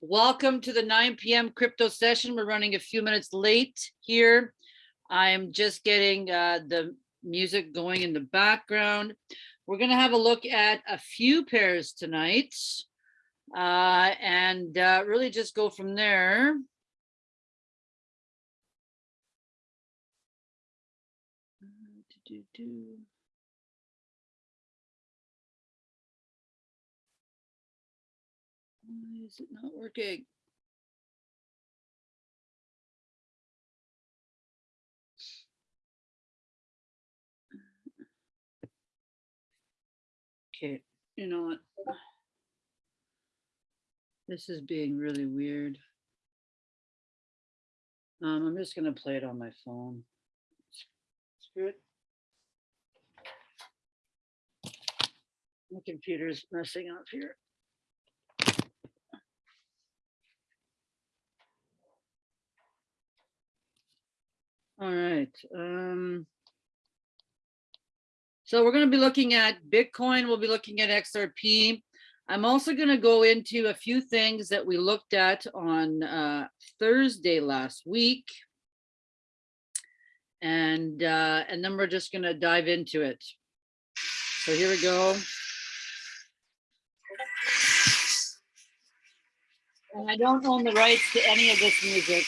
Welcome to the 9 PM crypto session. We're running a few minutes late here. I'm just getting uh, the music going in the background. We're going to have a look at a few pairs tonight uh, and uh, really just go from there. Do-do-do. Is it not working? Okay, you know what? This is being really weird. Um, I'm just gonna play it on my phone. Screw it. My computer's messing up here. All right. Um, so we're going to be looking at Bitcoin. We'll be looking at XRP. I'm also going to go into a few things that we looked at on uh, Thursday last week. And, uh, and then we're just going to dive into it. So here we go. And I don't own the rights to any of this music.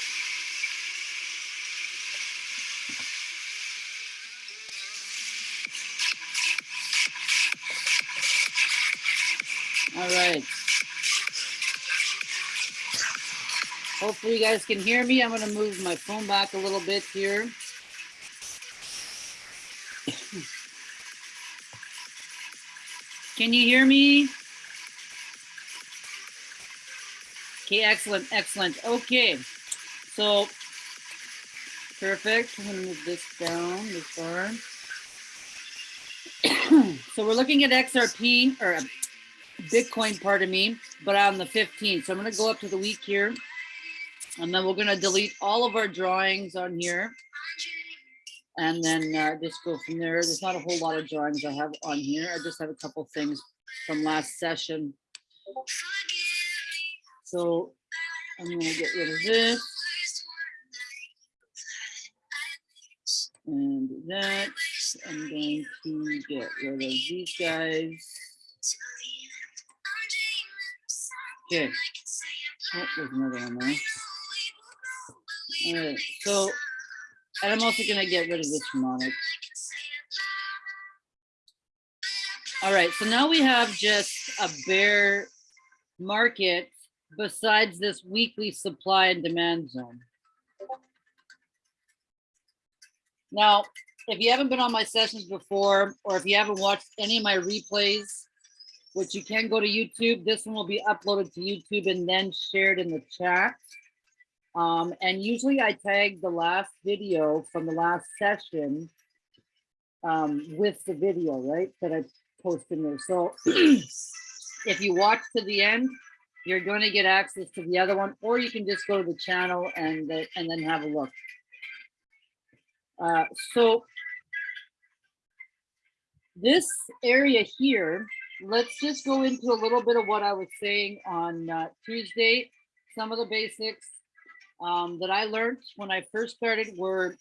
Hopefully you guys can hear me. I'm going to move my phone back a little bit here. Can you hear me? Okay, excellent, excellent. Okay, so perfect. I'm gonna move this down this far. so we're looking at XRP or uh, Bitcoin, pardon me, but on the 15th. So I'm going to go up to the week here. And then we're going to delete all of our drawings on here. And then uh, just go from there. There's not a whole lot of drawings I have on here. I just have a couple things from last session. So I'm to get rid of this. And that. I'm going to get rid of these guys. Okay. Oh, there's another one there. All right, so, and I'm also gonna get rid of this harmonic. All right, so now we have just a bear market besides this weekly supply and demand zone. Now, if you haven't been on my sessions before, or if you haven't watched any of my replays, which you can go to YouTube. This one will be uploaded to YouTube and then shared in the chat. Um, and usually I tag the last video from the last session um, with the video, right, that I post in there. So if you watch to the end, you're going to get access to the other one, or you can just go to the channel and, uh, and then have a look. Uh, so this area here let's just go into a little bit of what I was saying on uh, Tuesday. Some of the basics um, that I learned when I first started were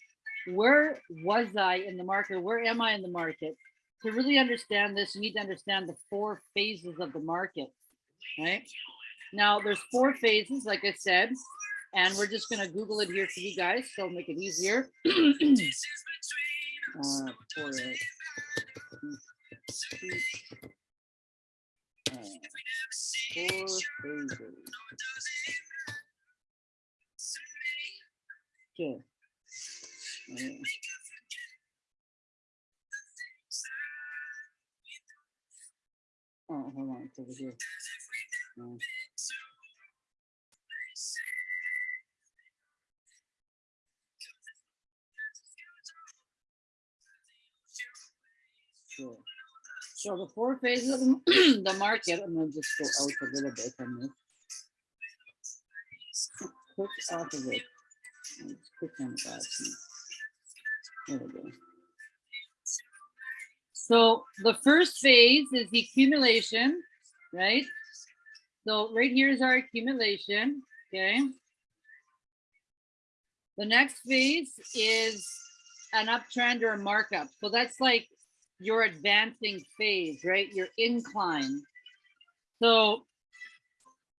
where was I in the market? Where am I in the market? To really understand this, you need to understand the four phases of the market, right? Now, there's four phases, like I said, and we're just going to Google it here for you guys, so make it easier. uh, four, four phases. Okay. Uh, oh, hold on, it's over here. Uh, sure. So the four phases of the, market, I'm gonna just go out a little bit on this. Click off of it. Click on. There we go. So the first phase is the accumulation, right? So right here is our accumulation, okay? The next phase is an uptrend or a markup. So that's like your advancing phase, right? Your incline. So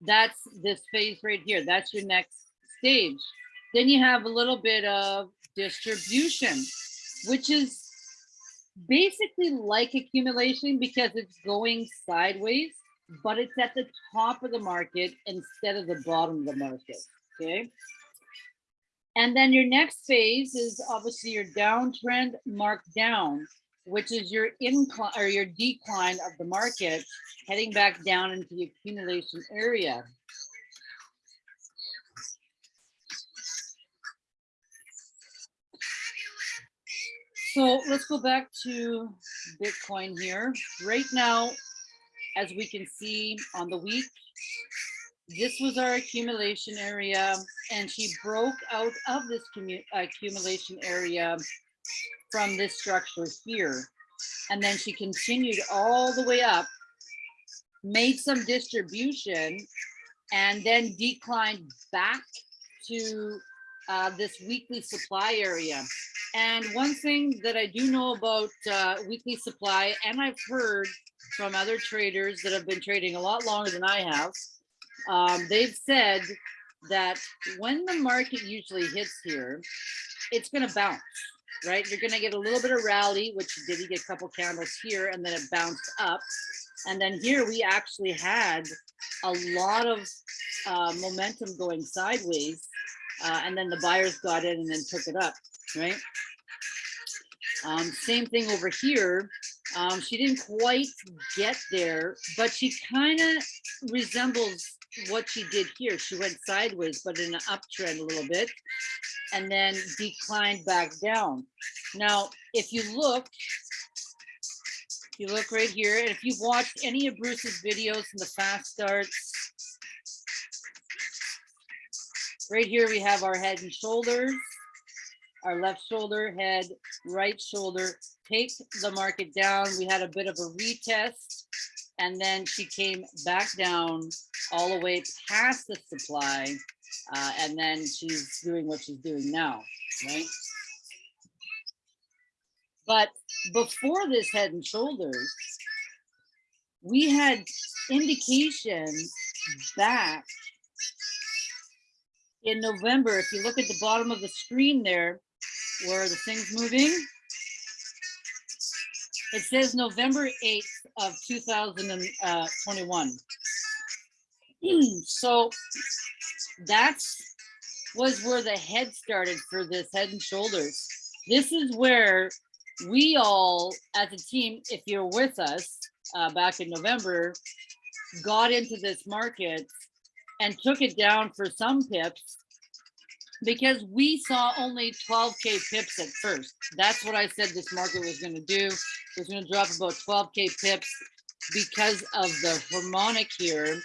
that's this phase right here. That's your next stage. Then you have a little bit of distribution, which is basically like accumulation because it's going sideways, but it's at the top of the market instead of the bottom of the market, okay? And then your next phase is obviously your downtrend marked down, which is your incline or your decline of the market heading back down into the accumulation area. So let's go back to Bitcoin here. Right now, as we can see on the week, this was our accumulation area and she broke out of this accumulation area from this structure here. And then she continued all the way up, made some distribution, and then declined back to uh, this weekly supply area. And one thing that I do know about uh, weekly supply, and I've heard from other traders that have been trading a lot longer than I have, um, they've said that when the market usually hits here, it's going to bounce, right? You're going to get a little bit of rally, which did you get a couple candles here, and then it bounced up. And then here we actually had a lot of uh, momentum going sideways, uh, and then the buyers got in and then took it up, right? Um, same thing over here. Um, she didn't quite get there, but she kind of resembles what she did here. She went sideways, but in an uptrend a little bit, and then declined back down. Now, if you look, if you look right here, and if you've watched any of Bruce's videos in the fast starts, right here we have our head and shoulders, our left shoulder, head, right shoulder, take the market down. We had a bit of a retest and then she came back down all the way past the supply uh, and then she's doing what she's doing now right but before this head and shoulders we had indications back in november if you look at the bottom of the screen there where the thing's moving it says November 8th of 2021. so that's was where the head started for this head and shoulders. This is where we all as a team, if you're with us uh, back in November, got into this market and took it down for some pips because we saw only 12k pips at first. That's what I said this market was going to do. It was going to drop about 12k pips because of the harmonic here.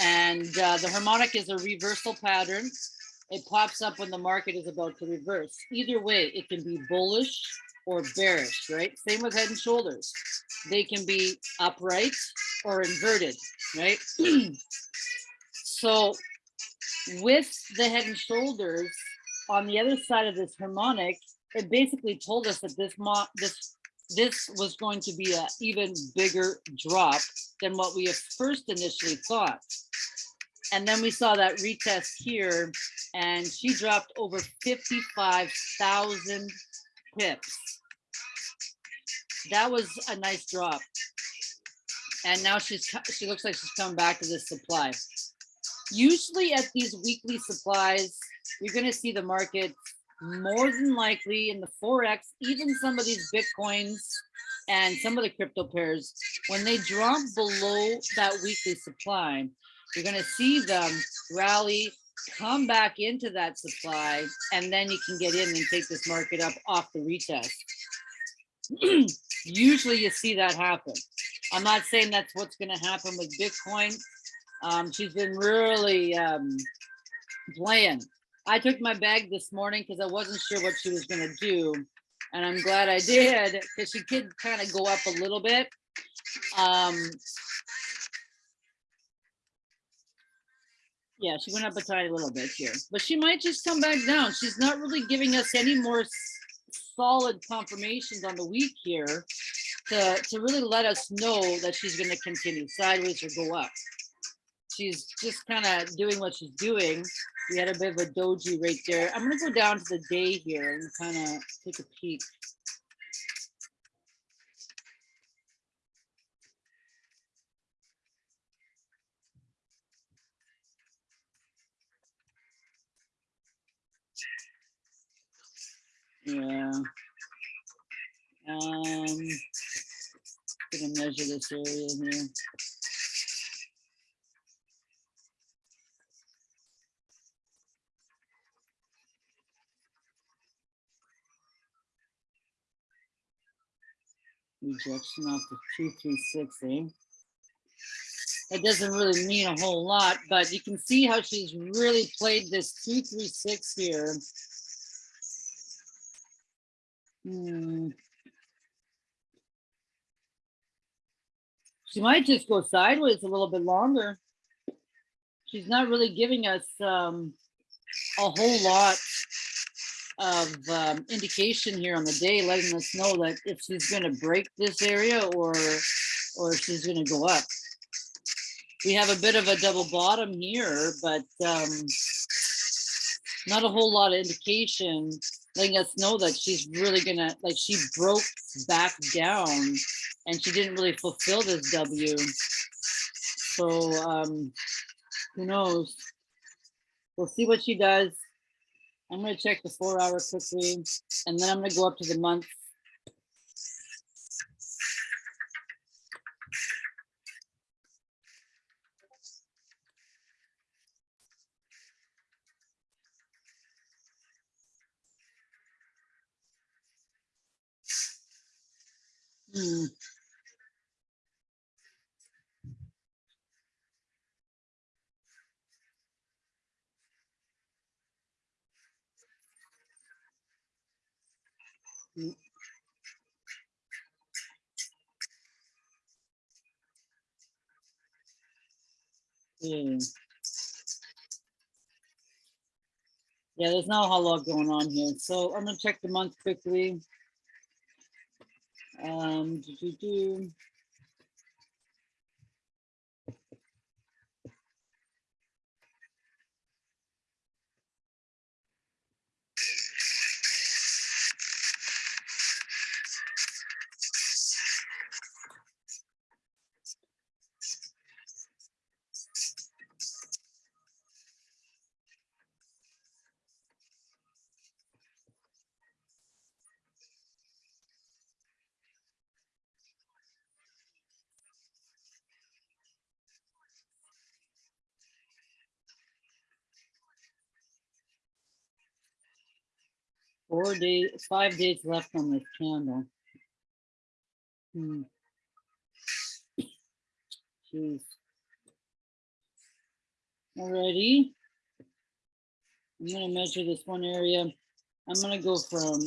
And uh, the harmonic is a reversal pattern. It pops up when the market is about to reverse. Either way, it can be bullish or bearish, right? Same with head and shoulders. They can be upright or inverted, right? so with the head and shoulders on the other side of this harmonic, it basically told us that this this this was going to be an even bigger drop than what we first initially thought. And then we saw that retest here and she dropped over 55,000 pips. That was a nice drop. And now she's she looks like she's coming back to this supply. Usually at these weekly supplies, you're going to see the market more than likely in the Forex, even some of these Bitcoins and some of the crypto pairs, when they drop below that weekly supply, you're going to see them rally, come back into that supply, and then you can get in and take this market up off the retest. Usually you see that happen. I'm not saying that's what's going to happen with Bitcoin. Um, she's been really um, playing. I took my bag this morning because I wasn't sure what she was going to do. And I'm glad I did because she could kind of go up a little bit. Um, Yeah, she went up a tiny little bit here, but she might just come back down. She's not really giving us any more solid confirmations on the week here to, to really let us know that she's gonna continue sideways or go up. She's just kind of doing what she's doing. We had a bit of a doji right there. I'm gonna go down to the day here and kind of take a peek. Yeah. Um, gonna measure this area here. Rejection off the two, three, six, eh? That doesn't really mean a whole lot, but you can see how she's really played this two, three, six here. Hmm. She might just go sideways a little bit longer. She's not really giving us um, a whole lot of um, indication here on the day, letting us know that if she's going to break this area or or if she's going to go up. We have a bit of a double bottom here, but um, not a whole lot of indication letting us know that she's really gonna like she broke back down and she didn't really fulfill this W. So um who knows? We'll see what she does. I'm gonna check the four hour quickly and then I'm gonna go up to the month. Hmm. Mm. Yeah. Yeah, there's not a whole lot going on here. So I'm gonna check the month quickly. Um, do, do, do. Four days, five days left on this candle. Hmm. Jeez. Alrighty. I'm gonna measure this one area. I'm gonna go from,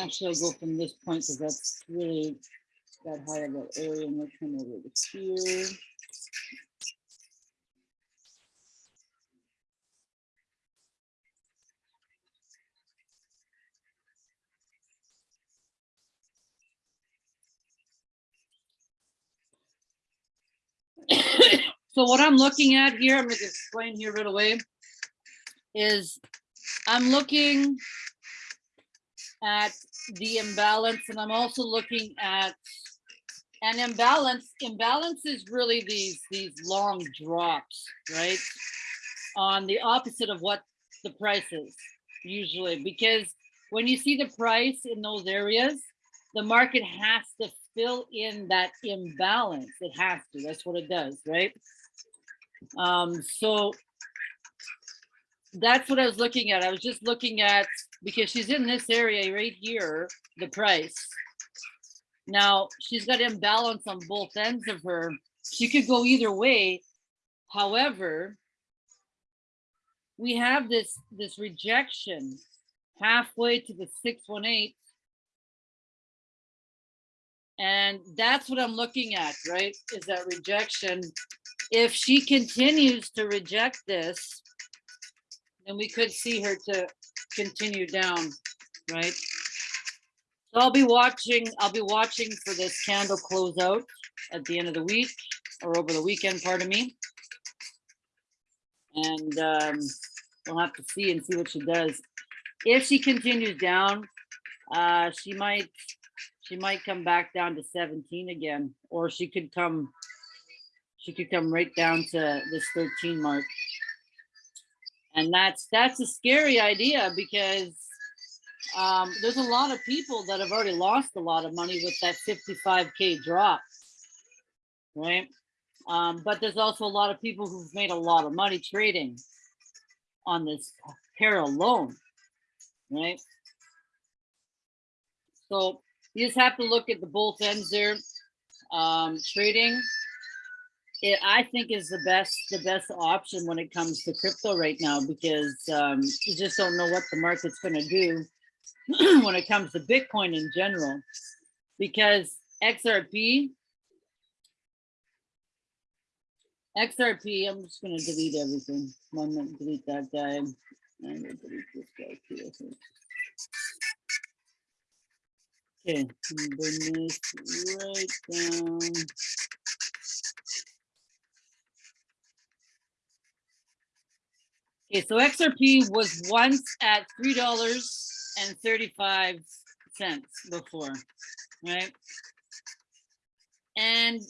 actually I'll go from this point because that's really that high of that area. I'm gonna come over to here. So what I'm looking at here, I'm gonna explain here right away, is I'm looking at the imbalance and I'm also looking at an imbalance. Imbalance is really these, these long drops, right? On the opposite of what the price is usually, because when you see the price in those areas, the market has to fill in that imbalance. It has to, that's what it does, right? Um, so that's what I was looking at. I was just looking at, because she's in this area right here, the price. Now, she's got imbalance on both ends of her. She could go either way. However, we have this, this rejection halfway to the 618. And that's what I'm looking at, right? Is that rejection if she continues to reject this, then we could see her to continue down, right? So I'll be watching, I'll be watching for this candle close out at the end of the week or over the weekend, pardon me. And um, we'll have to see and see what she does. If she continues down, uh, she might, she might come back down to 17 again, or she could come, she could come right down to this 13 mark. And that's, that's a scary idea because um, there's a lot of people that have already lost a lot of money with that 55K drop, right? Um, but there's also a lot of people who've made a lot of money trading on this pair alone, right? So you just have to look at the both ends there. Um, trading, it, I think is the best the best option when it comes to crypto right now because um, you just don't know what the market's going to do when it comes to Bitcoin in general. Because XRP, XRP, I'm just going to delete everything. I'm going to delete that guy. I'm going to delete this guy too. Okay, right down. Okay, so XRP was once at three dollars and thirty-five cents before, right? And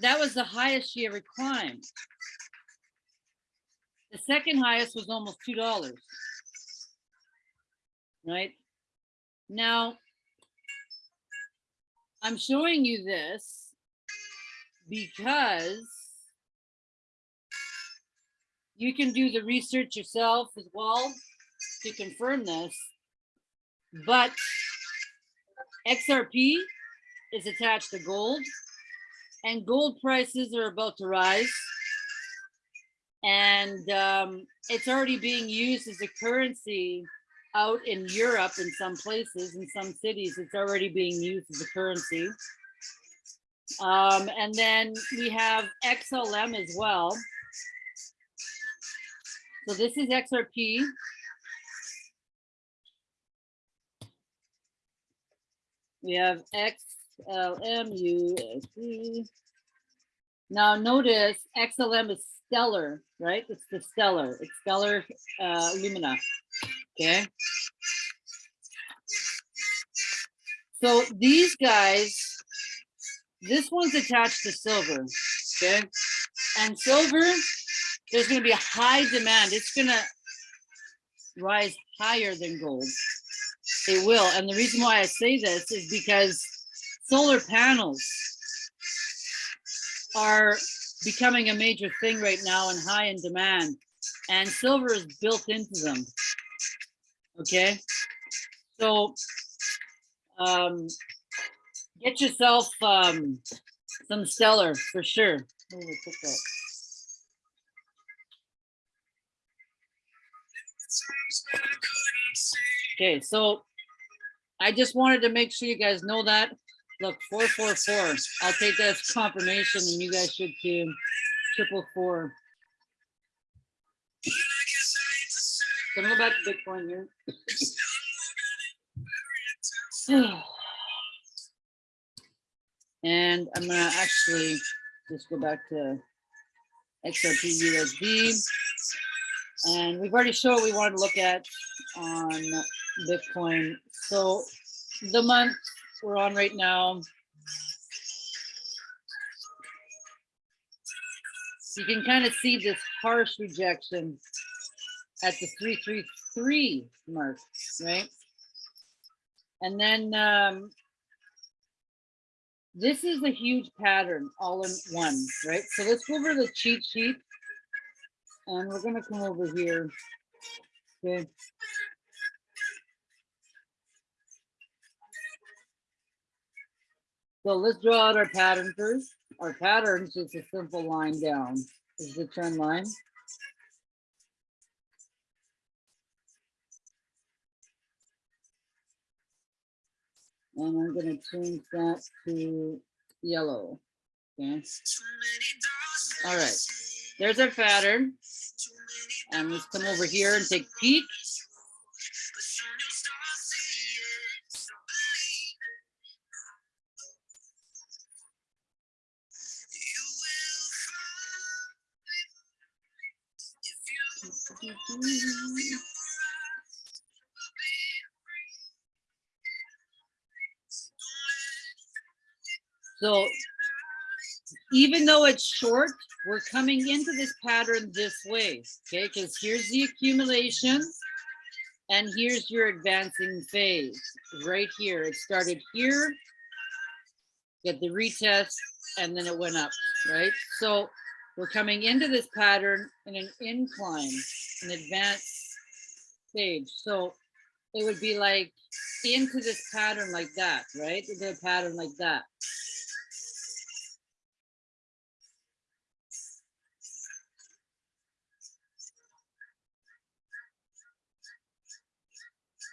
that was the highest she ever climbed. The second highest was almost two dollars. Right? Now, I'm showing you this because you can do the research yourself as well to confirm this. But XRP is attached to gold and gold prices are about to rise. And um, it's already being used as a currency out in Europe in some places, in some cities, it's already being used as a currency. Um, and then we have XLM as well. So this is XRP. We have XLM USD. Now notice XLM is stellar, right? It's the stellar, it's stellar uh, Lumina. Okay. So these guys, this one's attached to silver. Okay. And silver, there's going to be a high demand. It's going to rise higher than gold. It will. And the reason why I say this is because solar panels are becoming a major thing right now and high in demand. And silver is built into them. Okay. So um, get yourself um, some stellar for sure. Okay, so I just wanted to make sure you guys know that. Look, 444. I'll take that as confirmation and you guys should too. Triple four. Go back to Bitcoin here? and I'm gonna actually just go back to XRP USD. And we've already showed what we wanted to look at on Bitcoin. So the month we're on right now, you can kind of see this harsh rejection at the 333 mark, right? And then um, this is a huge pattern all in one, right? So let's go over the cheat sheet and we're gonna come over here. Okay. So let's draw out our pattern first. Our pattern is just a simple line down. This is the trend line. And I'm gonna change that to yellow. Okay. All right, there's our pattern. And let's come over here and take peek. So even though it's short, we're coming into this pattern this way, okay? Because here's the accumulation and here's your advancing phase right here. It started here, get the retest, and then it went up, right? So we're coming into this pattern in an incline, an advanced stage. So it would be like into this pattern like that, right? Into a pattern like that.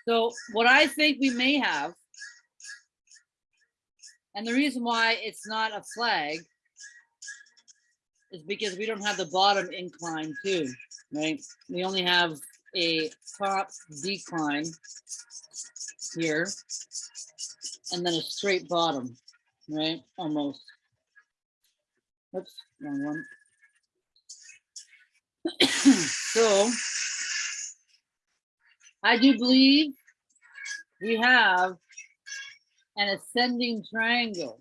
So what I think we may have, and the reason why it's not a flag is because we don't have the bottom incline too, right? We only have a top decline here and then a straight bottom, right? Almost. Oops, wrong one. so I do believe we have an ascending triangle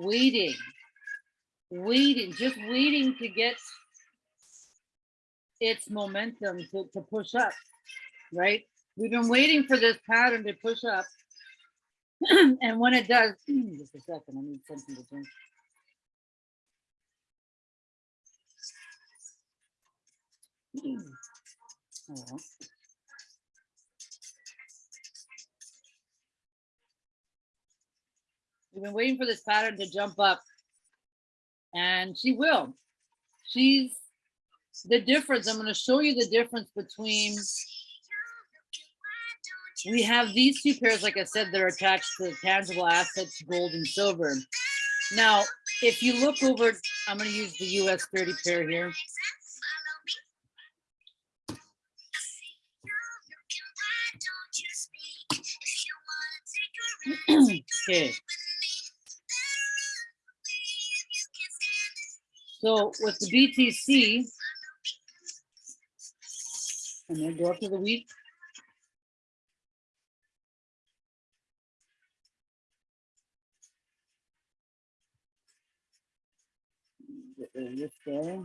waiting, waiting, just waiting to get its momentum to, to push up, right? We've been waiting for this pattern to push up. and when it does, just a second, I need something to drink. Oh. We've been waiting for this pattern to jump up and she will. She's the difference. I'm going to show you the difference between we have these two pairs, like I said, they're attached to tangible assets, gold and silver. Now, if you look over, I'm going to use the US 30 pair here. okay. So with the BTC, and then go up to the week. This there.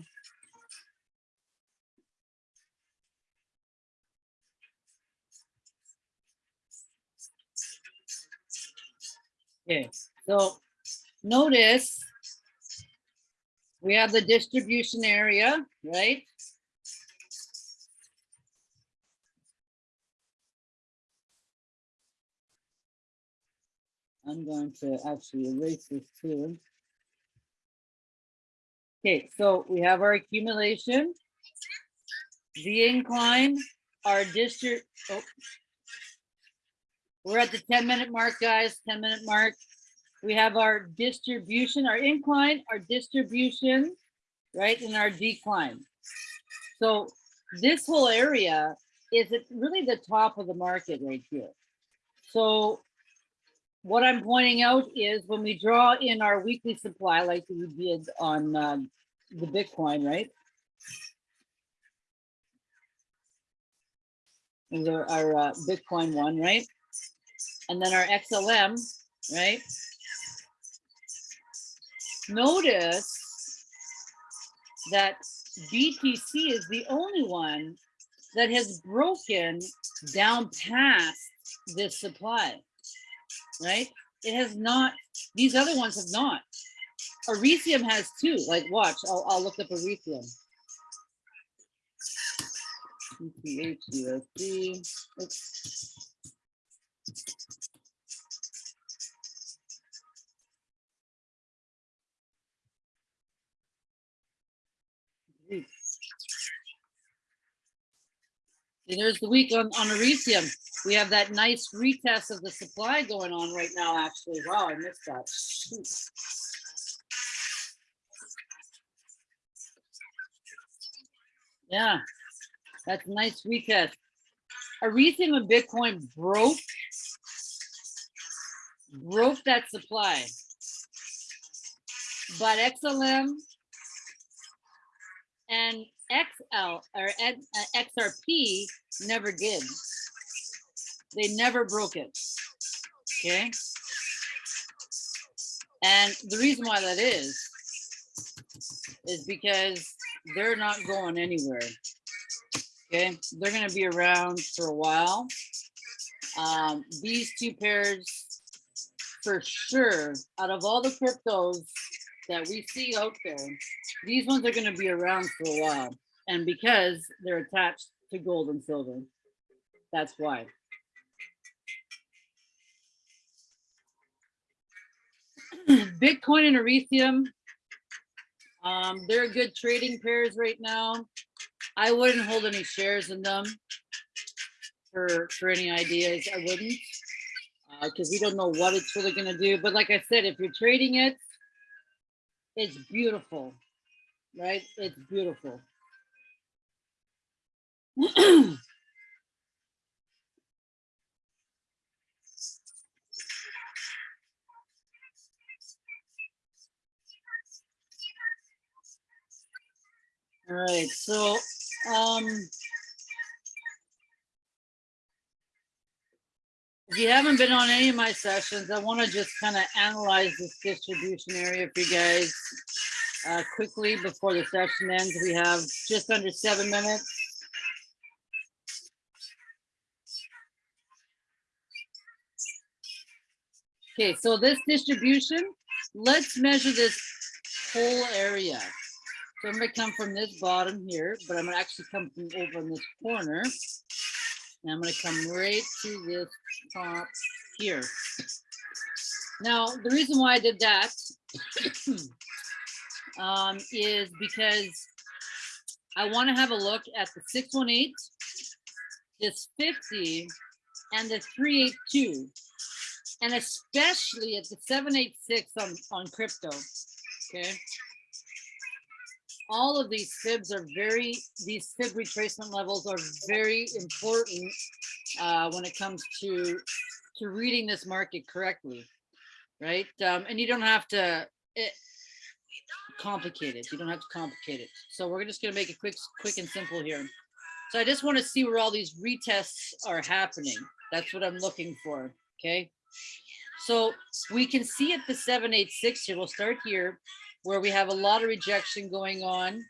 Okay, so notice we have the distribution area, right? I'm going to actually erase this too. Okay, so we have our accumulation, the incline, our district. Oh. We're at the 10 minute mark, guys, 10 minute mark. We have our distribution, our incline, our distribution, right, and our decline. So this whole area is really the top of the market right here. So what I'm pointing out is when we draw in our weekly supply, like we did on uh, the Bitcoin, right? And our, our uh, Bitcoin one, right? And then our XLM, right? Notice that BTC is the only one that has broken down past this supply, right? It has not, these other ones have not. Ethereum has two, like watch, I'll, I'll look up USD. Oops. There's the week on, on Arisium. We have that nice retest of the supply going on right now, actually. Wow, I missed that. Yeah, that's nice retest. Arisium and Bitcoin broke, broke that supply. But XLM and XL or N- uh, XRP never did. They never broke it. Okay. And the reason why that is, is because they're not going anywhere. Okay, they're gonna be around for a while. Um, these two pairs, for sure, out of all the cryptos that we see out there, these ones are gonna be around for a while. And because they're attached to gold and silver, that's why. Bitcoin and Ethereum, um, they're good trading pairs right now. I wouldn't hold any shares in them for for any ideas. I wouldn't because we don't know what it's really going to do. But like I said, if you're trading it, it's beautiful, right? It's beautiful. All right, so um if you haven't been on any of my sessions, I want to just kind of analyze this distribution area for you guys uh, quickly before the session ends. We have just under seven minutes. Okay, so this distribution, let's measure this whole area. So I'm gonna come from this bottom here, but I'm gonna actually come from over in this corner. And I'm gonna come right to this top here. Now, the reason why I did that um, is because I want to have a look at the 618, this 50, and the 382, and especially at the 786 on, on crypto. Okay. All of these fibs are very, these fib retracement levels are very important uh, when it comes to to reading this market correctly, right? Um, and you don't have to it, complicate it. You don't have to complicate it. So we're just gonna make it quick, quick and simple here. So I just want to see where all these retests are happening. That's what I'm looking for. Okay. So we can see at the 786 here, we'll start here, where we have a lot of rejection going on.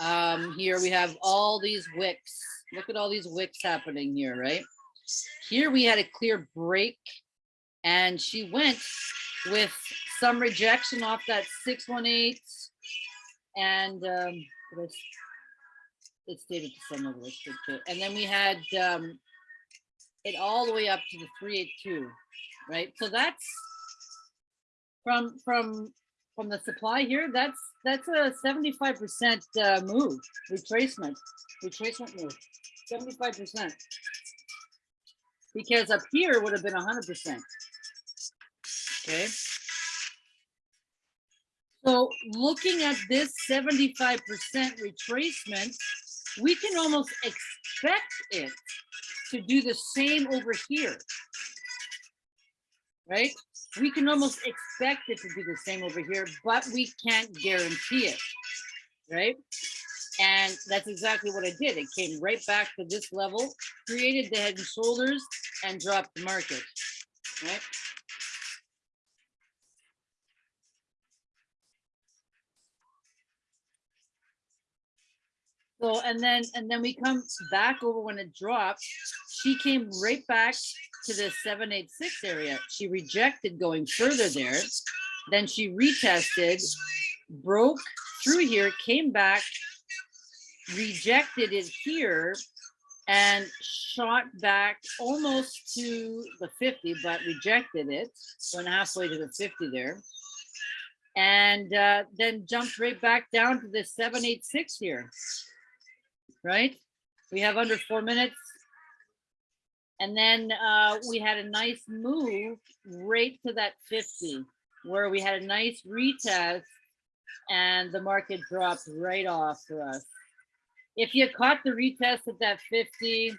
Um, here we have all these wicks. Look at all these wicks happening here, right? Here we had a clear break and she went with some rejection off that 618 and um, it it stated to some of us. And then we had um, it all the way up to the 382, right? So that's from from from the supply here, that's that's a 75% uh, move, retracement, retracement move, 75%. Because up here would have been 100%. Okay. So looking at this 75% retracement, we can almost expect it to do the same over here. Right? We can almost expect it to do the same over here, but we can't guarantee it. Right? And that's exactly what I did. It came right back to this level, created the head and shoulders, and dropped the market. Right? And then, and then we come back over when it dropped, she came right back to the seven, eight, six area. She rejected going further there. Then she retested, broke through here, came back, rejected it here and shot back almost to the 50, but rejected it. Went halfway to the 50 there. And uh, then jumped right back down to the 786 here right? We have under four minutes. And then uh, we had a nice move right to that 50 where we had a nice retest and the market dropped right off for us. if you caught the retest at that 50,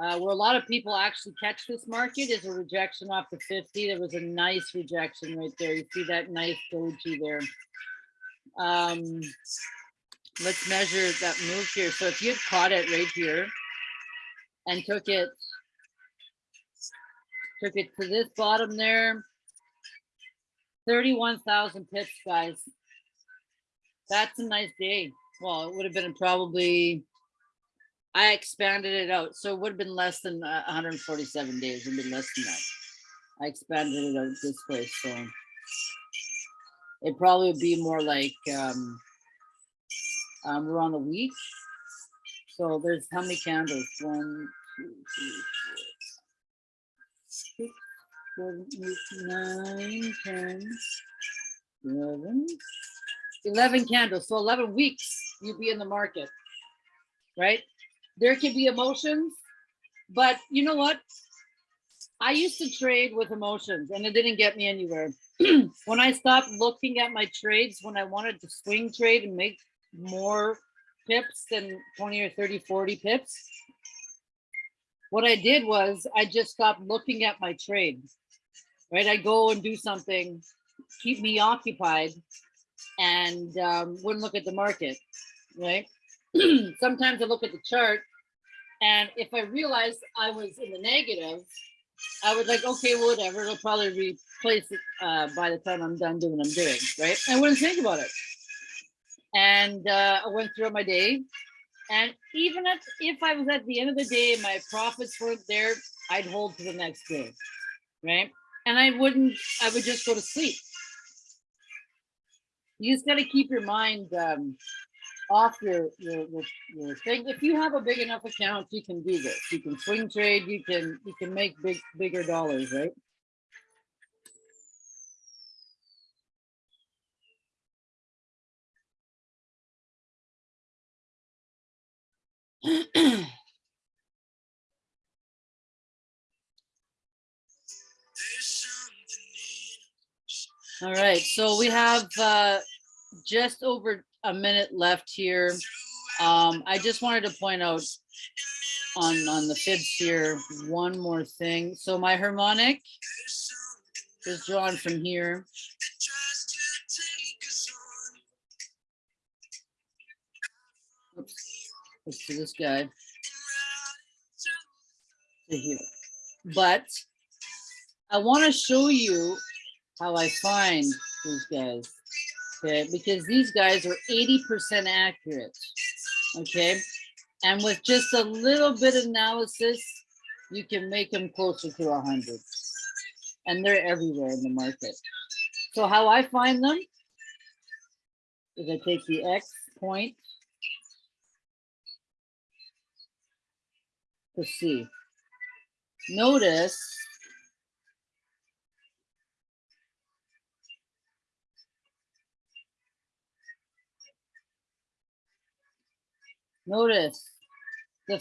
uh, where a lot of people actually catch this market is a rejection off the 50. There was a nice rejection right there. You see that nice doji there. Um, let's measure that move here. So if you caught it right here and took it, took it to this bottom there, 31,000 pips, guys. That's a nice day. Well, it would have been probably, I expanded it out. So it would have been less than uh, 147 days. It would been less than that. I expanded it out this way. So it probably would be more like, um, um, we're on a week. So there's how many candles? One, two, three, four, six, seven, eight, nine, 10, 11, 11 candles. So 11 weeks you'd be in the market, right? There could be emotions, but you know what? I used to trade with emotions and it didn't get me anywhere. when I stopped looking at my trades, when I wanted to swing trade and make more pips than 20 or 30, 40 pips, what I did was I just stopped looking at my trades, right? I go and do something, keep me occupied and um, wouldn't look at the market, right? Sometimes I look at the chart and if I realized I was in the negative, I would like, okay, whatever, it'll probably replace it uh, by the time I'm done doing what I'm doing, right? I wouldn't think about it. And uh, I went through my day. And even if, if I was at the end of the day, my profits weren't there, I'd hold to the next day, right? And I wouldn't, I would just go to sleep. You just got to keep your mind um, off your, your, your, your thing. If you have a big enough account, you can do this. You can swing trade, you can, you can make big, bigger dollars, right? All right, so we have uh, just over a minute left here. Um, I just wanted to point out on, on the fibs here, one more thing. So my harmonic is drawn from here. Do this guy. To. But I want to show you how I find these guys. Okay, because these guys are 80% accurate. Okay, and with just a little bit of analysis, you can make them closer to 100. And they're everywhere in the market. So how I find them is I take the X point to see. Notice Notice the